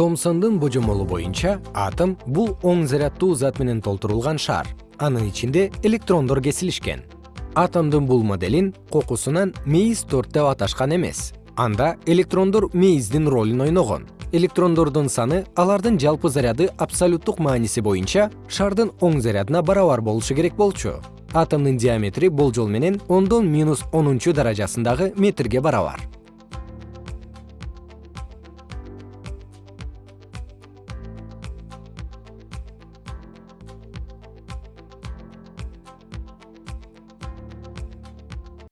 томсондун божомолу боюнча атом бул оң заряддуу зат менен толтурулган шар анын ичинде электрондор кесилишкен. Атомдун бул моделин кокусунан мейиз торт деп аташкан эмес. Анда электрондор мейиздин ролун ойногон. Электрондордун саны алардын жалпы заряды абсолюттук мааниси боюнча шардын оң зарядына барабар болушу керек болчу. Атомдун диаметри болжол менен оннмиусдаражасындагы метрге барабар.